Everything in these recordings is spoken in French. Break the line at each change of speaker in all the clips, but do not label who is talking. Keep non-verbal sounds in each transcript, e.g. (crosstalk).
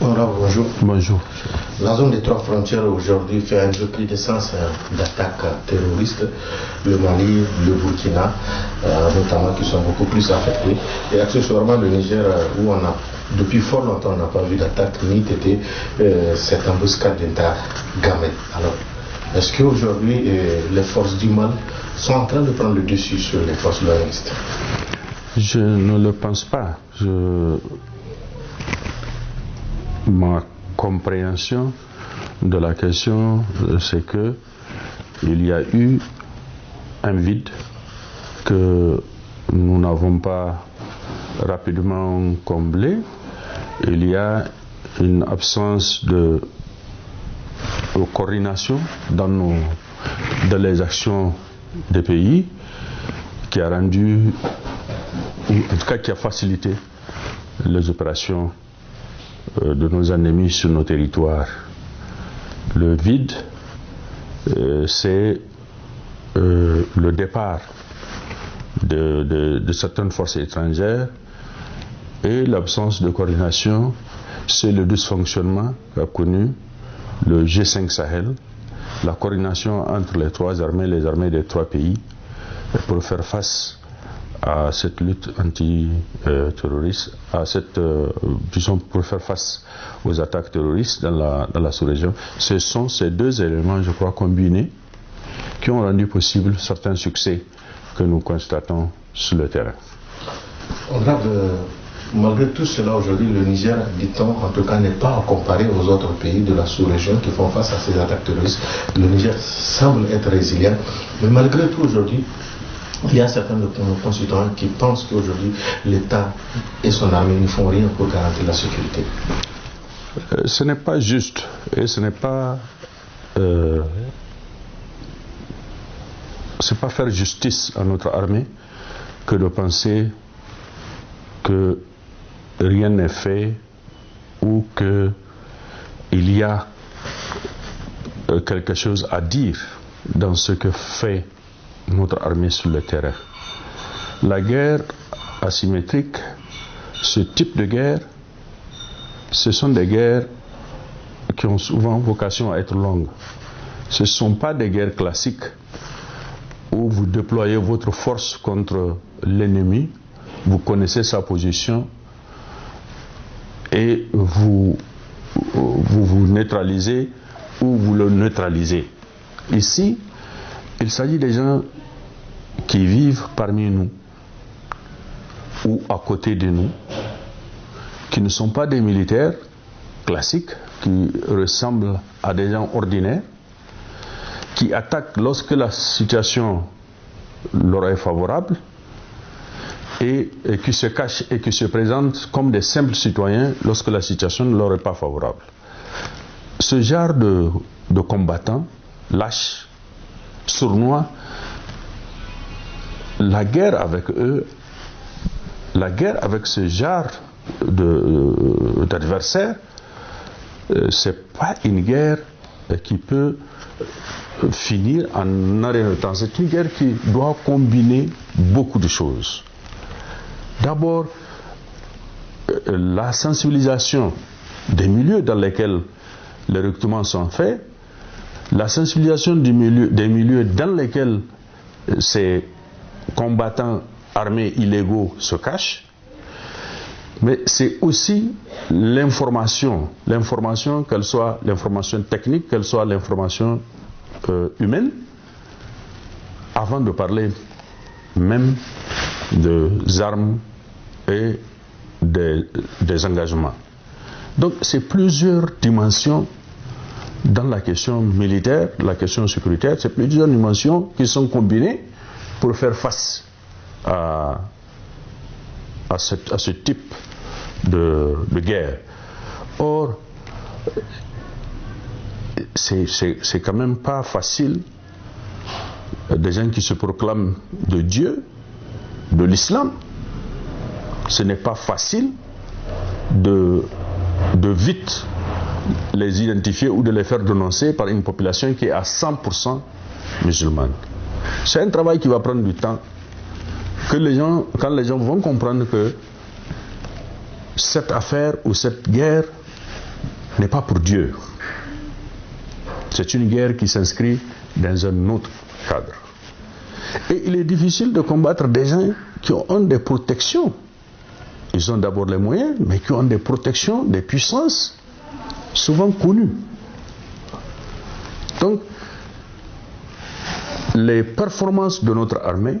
bonjour.
Bonjour.
La zone des trois frontières aujourd'hui fait un recrudescence d'attaques terroristes. Le Mali, le Burkina, euh, notamment, qui sont beaucoup plus affectés. Et accessoirement le Niger, euh, où on a depuis fort longtemps, on n'a pas vu d'attaque ni été euh, cette embuscade d'Inter Gamel. Alors, est-ce qu'aujourd'hui, les forces du mal sont en train de prendre le dessus sur les forces loyalistes
Je ne le pense pas. Je... Ma compréhension de la question, c'est que il y a eu un vide que nous n'avons pas rapidement comblé. Il y a une absence de, coordination dans, nos, dans les actions des pays qui a rendu, en tout cas qui a facilité les opérations de nos ennemis sur nos territoires. Le vide, euh, c'est euh, le départ de, certaines forces étrangères et l'absence de coordination, c'est le dysfonctionnement qu'a connu le G5 Sahel, la coordination entre les trois armées, les armées des trois pays, pour faire face à cette lutte anti-terroriste, à cette, euh, disons, pour faire face aux attaques terroristes dans la, sous-région. Ce sont ces deux éléments, je crois, combinés qui ont rendu possible certains succès que nous constatons sur le terrain.
Malgré tout cela, aujourd'hui, le Niger, dit-on, en tout cas, n'est pas comparé aux autres pays de la sous-région qui font face à ces attaques terroristes. Le Niger semble être résilient, mais malgré tout, aujourd'hui, il y a certains de nos concitoyens qui pensent qu'aujourd'hui, l'État et son armée ne font rien pour garantir la sécurité.
Euh, ce n'est pas juste et ce n'est pas. Euh, c'est pas faire justice à notre armée que de penser que rien n'est fait ou qu'il y a euh, quelque chose à dire dans ce que fait notre armée sur le terrain. La guerre asymétrique, ce type de guerre, ce sont des guerres qui ont souvent vocation à être longues. Ce ne sont pas des guerres classiques où vous déployez votre force contre l'ennemi, vous connaissez sa position et vous, vous vous neutralisez ou vous le neutralisez. Ici, il s'agit des gens qui vivent parmi nous ou à côté de nous, qui ne sont pas des militaires classiques, qui ressemblent à des gens ordinaires, qui attaquent lorsque la situation leur est favorable et, qui se cachent et qui se présentent comme des simples citoyens lorsque la situation ne leur est pas favorable. Ce genre de, de combattants lâches, sournois, la guerre avec eux, la guerre avec ce genre euh, d'adversaires, euh, ce n'est pas une guerre qui peut finir en arrêt de temps. C'est une guerre qui doit combiner beaucoup de choses. D'abord, euh, la sensibilisation des milieux dans lesquels les recrutements sont faits, la sensibilisation des milieux dans lesquels ces combattants armés illégaux se cachent, mais c'est aussi l'information, l'information, qu'elle soit l'information technique, qu'elle soit l'information euh, humaine, avant de parler même des armes et des engagements. Donc c'est plusieurs dimensions dans la question militaire, la question sécuritaire, c'est plusieurs dimensions qui sont combinées pour faire face à, ce type de, guerre. Or, c'est quand même pas facile des gens qui se proclament de Dieu, de l'islam. Ce n'est pas facile de vite les identifier ou de les faire dénoncer par une population qui est à 100% musulmane. C'est un travail qui va prendre du temps. Que les gens, quand les gens vont comprendre que cette affaire ou cette guerre n'est pas pour Dieu. C'est une guerre qui s'inscrit dans un autre cadre. Et il est difficile de combattre des gens qui ont des protections. Ils ont d'abord les moyens, mais qui ont des protections, des puissances souvent connues. Donc, les performances de notre armée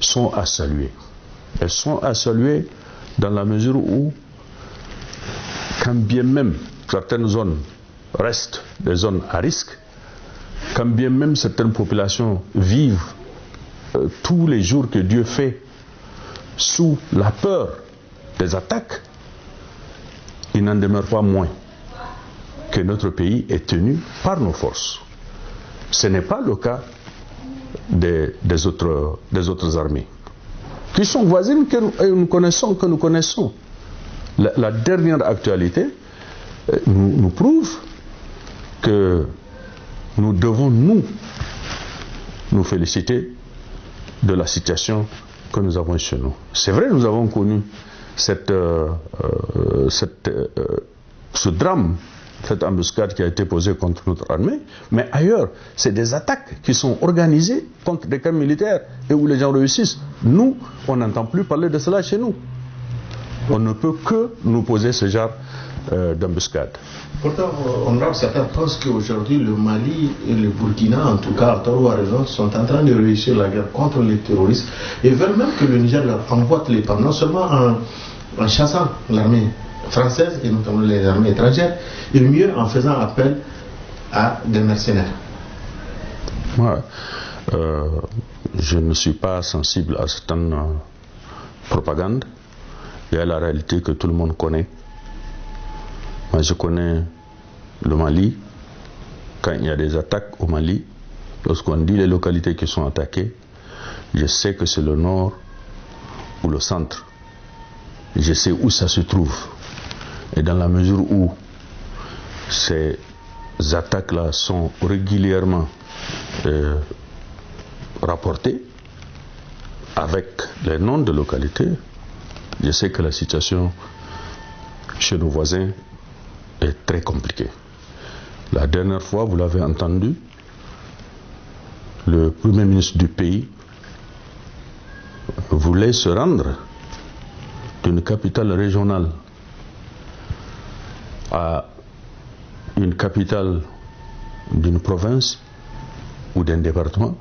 sont à saluer. Elles sont à saluer dans la mesure où, quand bien même certaines zones restent des zones à risque, quand bien même certaines populations vivent euh, tous les jours que Dieu fait sous la peur des attaques, il n'en demeure pas moins que notre pays est tenu par nos forces. Ce n'est pas le cas des, autres, armées, qui sont voisines que nous, connaissons, que nous connaissons. La, dernière actualité euh, nous prouve que nous devons, nous, nous féliciter de la situation que nous avons chez nous. C'est vrai, nous avons connu cette, euh, euh, euh, ce drame, cette embuscade qui a été posée contre notre armée, mais ailleurs, c'est des attaques qui sont organisées contre des camps militaires et où les gens réussissent. Nous, on n'entend plus parler de cela chez nous. On ne peut que nous poser ce genre d'embuscade.
Pourtant, honorable, certains pensent qu'aujourd'hui, le Mali et le Burkina, en tout cas, à tort ou à raison, sont en train de réussir la guerre contre les terroristes et veulent même que le Niger leur envoie les pas, non seulement en, chassant l'armée française et notamment les armées étrangères, et mieux en faisant appel à des mercenaires.
Moi, euh, je ne suis pas sensible à certaines euh, propagande et à la réalité que tout le monde connaît moi, je connais le Mali. Quand il y a des attaques au Mali, lorsqu'on dit les localités qui sont attaquées, je sais que c'est le nord ou le centre. Je sais où ça se trouve. Et dans la mesure où ces attaques-là sont régulièrement euh, rapportées avec les noms de localités, je sais que la situation chez nos voisins est très compliqué. La dernière fois, vous l'avez entendu, le Premier ministre du pays voulait se rendre d'une capitale régionale à une capitale d'une province ou d'un département,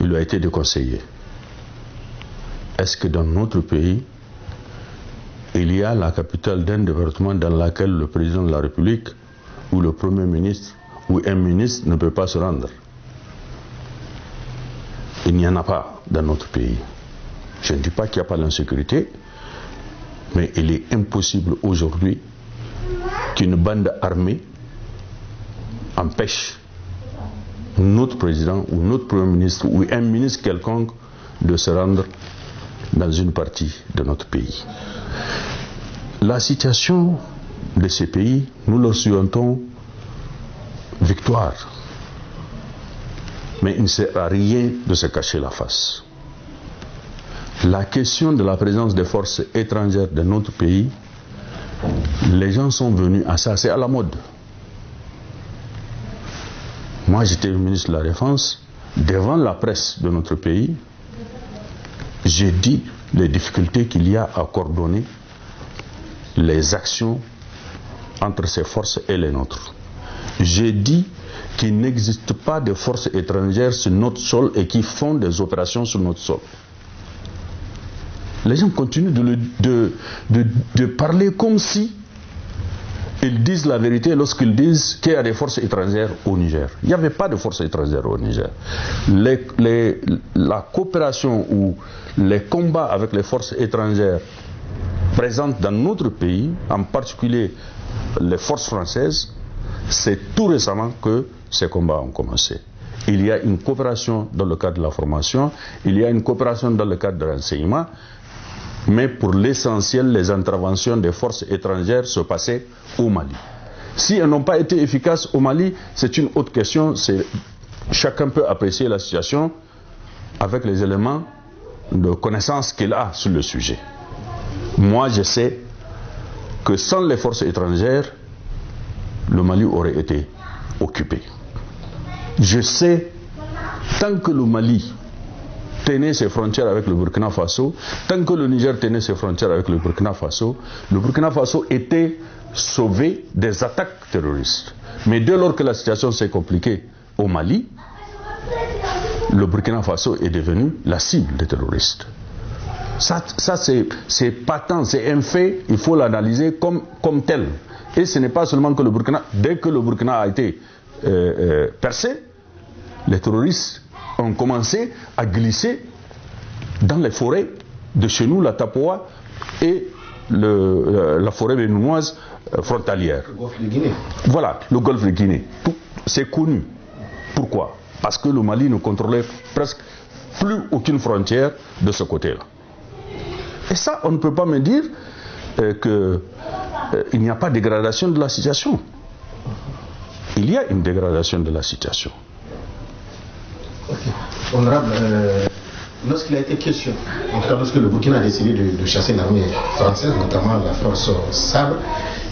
il a été déconseillé. Est-ce que dans notre pays, il y a la capitale d'un département dans laquelle le président de la République ou le Premier ministre ou un ministre ne peut pas se rendre. Il n'y en a pas dans notre pays. Je ne dis pas qu'il n'y a pas d'insécurité, mais il est impossible aujourd'hui qu'une bande armée empêche notre président ou notre Premier ministre ou un ministre quelconque de se rendre dans une partie de notre pays. La situation de ces pays, nous leur souhaitons victoire. Mais il ne sert à rien de se cacher la face. La question de la présence des forces étrangères de notre pays, les gens sont venus à ça, c'est à la mode. Moi, j'étais ministre de la Défense, devant la presse de notre pays, j'ai dit les difficultés qu'il y a à coordonner les actions entre ces forces et les nôtres. J'ai dit qu'il n'existe pas de forces étrangères sur notre sol et qui font des opérations sur notre sol. Les gens continuent de, parler comme si ils disent la vérité lorsqu'ils disent qu'il y a des forces étrangères au Niger. Il n'y avait pas de forces étrangères au Niger. la coopération ou les combats avec les forces étrangères présentes dans notre pays, en particulier les forces françaises, c'est tout récemment que ces combats ont commencé. Il y a une coopération dans le cadre de la formation, il y a une coopération dans le cadre de l'enseignement, mais pour l'essentiel, les interventions des forces étrangères se passaient au Mali. Si elles n'ont pas été efficaces au Mali, c'est une autre question. Chacun peut apprécier la situation avec les éléments de connaissance qu'il a sur le sujet. Moi, je sais que sans les forces étrangères, le Mali aurait été occupé. Je sais, tant que le Mali tenait ses frontières avec le Burkina Faso, tant que le Niger tenait ses frontières avec le Burkina Faso, le Burkina Faso était sauvé des attaques terroristes. Mais dès lors que la situation s'est compliquée au Mali, le Burkina Faso est devenu la cible des terroristes. Ça, ça c'est patent, c'est un fait, il faut l'analyser comme, comme tel. Et ce n'est pas seulement que le Burkina, dès que le Burkina a été euh, euh, percé, les terroristes ont commencé à glisser dans les forêts de chez nous, la Tapoa et le, euh, la forêt béninoise frontalière.
Le golfe de Guinée.
Voilà, le golfe de Guinée. C'est connu. Pourquoi? Parce que le Mali ne contrôlait presque plus aucune frontière de ce côté-là. Et ça, on ne peut pas me dire euh, qu'il euh, n'y a pas de dégradation de la situation. Il y a une dégradation de la situation.
Honorable, euh, lorsqu'il a été question, en tout cas lorsque le Burkina a décidé de, de chasser l'armée française, notamment la force Sabre,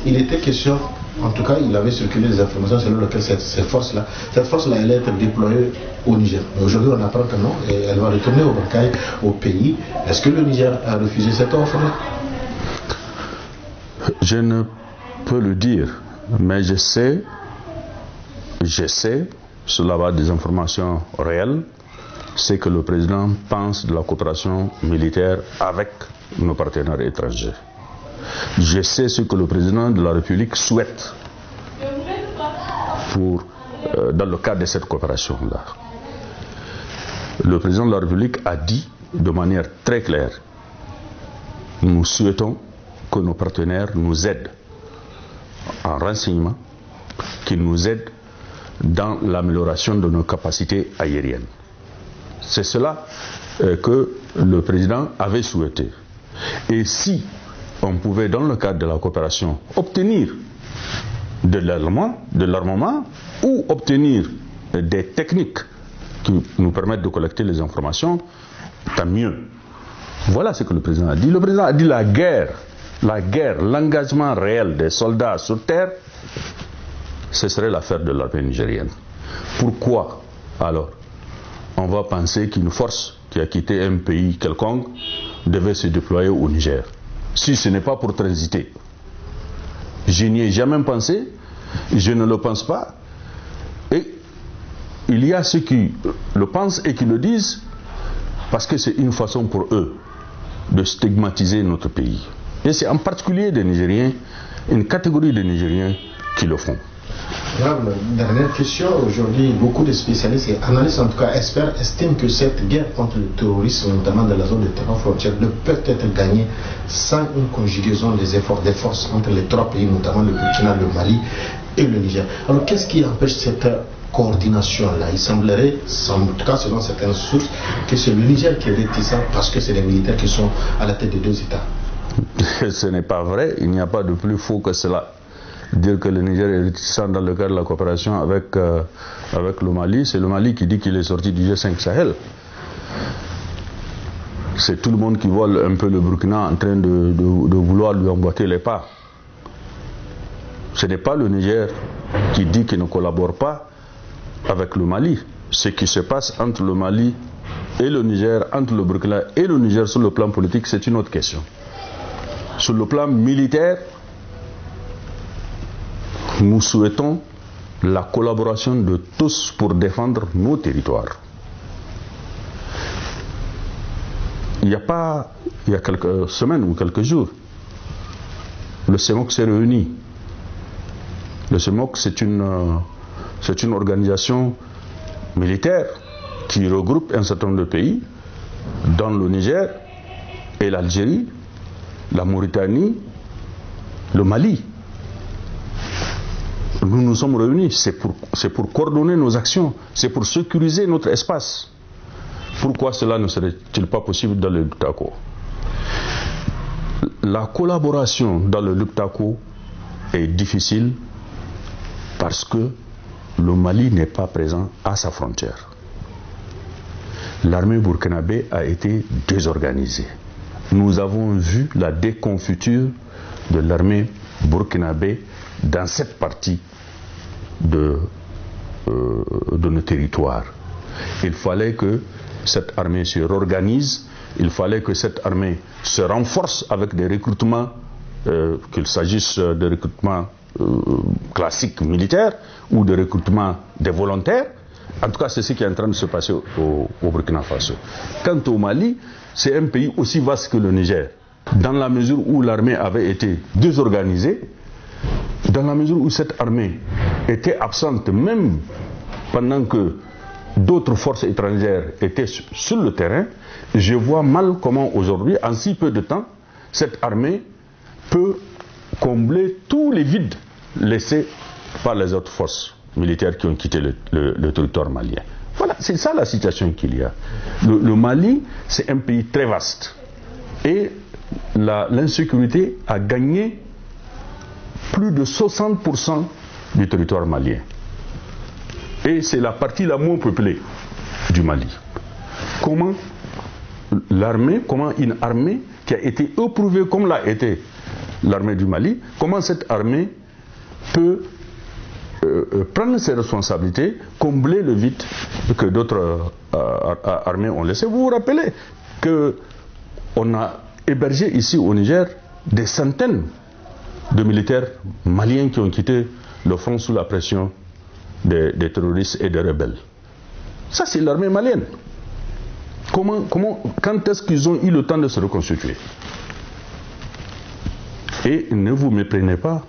il était question, en tout cas il avait circulé des informations selon lesquelles cette, force-là, cette force-là allait être déployée au Niger. Aujourd'hui on apprend que non, et elle va retourner au Bakaï, au pays. Est-ce que le Niger a refusé cette offre-là?
Je ne peux le dire, mais je sais, je sais, sur la base des informations réelles, c'est que le président pense de la coopération militaire avec nos partenaires étrangers. Je sais ce que le président de la République souhaite pour, euh, dans le cadre de cette coopération-là. Le président de la République a dit de manière très claire, nous souhaitons que nos partenaires nous aident en renseignement, qu'ils nous aident dans l'amélioration de nos capacités aériennes. C'est cela euh, que le président avait souhaité. Et si on pouvait, dans le cadre de la coopération, obtenir de l'armement, ou obtenir des techniques qui nous permettent de collecter les informations, tant mieux. Voilà ce que le président a dit. Le président a dit la guerre, la guerre, l'engagement réel des soldats sur terre, ce serait l'affaire de l'armée nigérienne. Pourquoi alors? On va penser qu'une force qui a quitté un pays quelconque devait se déployer au Niger si ce n'est pas pour transiter. Je n'y ai jamais pensé, je ne le pense pas. Et il y a ceux qui le pensent et qui le disent parce que c'est une façon pour eux de stigmatiser notre pays. Et c'est en particulier des Nigériens, une catégorie de Nigériens qui le font.
Dernière question. Aujourd'hui, beaucoup de spécialistes et analystes, en tout cas experts, estiment que cette guerre contre le terrorisme, notamment dans la zone de terrain frontière, ne peut être gagnée sans une conjugaison des efforts des forces entre les trois pays, notamment le Burkina, le Mali et le Niger. Alors, qu'est-ce qui empêche cette coordination-là? Il semblerait, en tout cas selon certaines sources, que c'est le Niger qui est réticent parce que c'est les militaires qui sont à la tête des deux États. (laughs)
Ce n'est pas vrai, il n'y a pas de plus faux que cela dire que le Niger est réticent dans le cadre de la coopération avec, euh, avec le Mali, c'est le Mali qui dit qu'il est sorti du G5 Sahel. C'est tout le monde qui voit un peu le Burkina en train de, de, de vouloir lui emboîter les pas. Ce n'est pas le Niger qui dit qu'il ne collabore pas avec le Mali. Ce qui se passe entre le Mali et le Niger, entre le Burkina et le Niger sur le plan politique, c'est une autre question. Sur le plan militaire, nous souhaitons la collaboration de tous pour défendre nos territoires. Il n'y a pas, il y a quelques semaines ou quelques jours, le CEMOC s'est réuni. Le CEMOC, c'est une, c'est une organisation militaire qui regroupe un certain nombre de pays, dans le Niger et l'Algérie, la Mauritanie, le Mali nous nous sommes réunis, c'est pour, coordonner nos actions, c'est pour sécuriser notre espace. Pourquoi cela ne serait-il pas possible dans le Luptako La collaboration dans le Luptako est difficile parce que le Mali n'est pas présent à sa frontière. L'armée burkinabé a été désorganisée. nous avons vu la déconfiture de l'armée burkinabé dans cette partie de, euh, de nos territoires. Il fallait que cette armée se réorganise, il fallait que cette armée se renforce avec des recrutements, euh, qu'il s'agisse de recrutements euh, classiques militaires ou de recrutements des volontaires. En tout cas, c'est ce qui est en train de se passer au, au Burkina Faso. Quant au Mali, c'est un pays aussi vaste que le Niger, dans la mesure où l'armée avait été désorganisée, dans la mesure où cette armée était absente même pendant que d'autres forces étrangères étaient sur le terrain, je vois mal comment aujourd'hui, en si peu de temps, cette armée peut combler tous les vides laissés par les autres forces militaires qui ont quitté le, territoire malien. Voilà, c'est ça la situation qu'il y a. Le, Mali, c'est un pays très vaste. Et l'insécurité a gagné plus de 60% du territoire malien. Et c'est la partie la moins peuplée du Mali. Comment l'armée, comment une armée qui a été éprouvée comme l'a été l'armée du Mali, comment cette armée peut euh, euh, prendre ses responsabilités, combler le vide que d'autres euh, armées ont laissé? Vous vous rappelez qu'on a hébergé ici au Niger des centaines de militaires maliens qui ont quitté le front sous la pression des, terroristes et des rebelles. Ça, c'est l'armée malienne. Comment, comment, quand est-ce qu'ils ont eu le temps de se reconstituer? Et ne vous méprenez pas,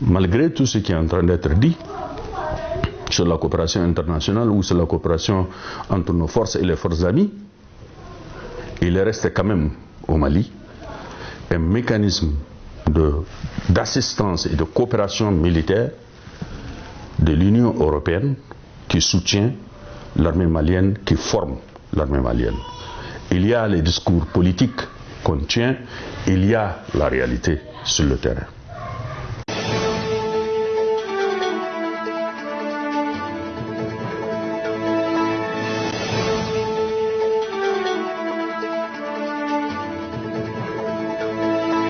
malgré tout ce qui est en train d'être dit sur la coopération internationale ou sur la coopération entre nos forces et les forces amies, il reste quand même au Mali un mécanisme d'assistance et de coopération militaire de l'Union européenne qui soutient l'armée malienne, qui forme l'armée malienne. Il y a les discours politiques qu'on tient, il y a la réalité sur le terrain.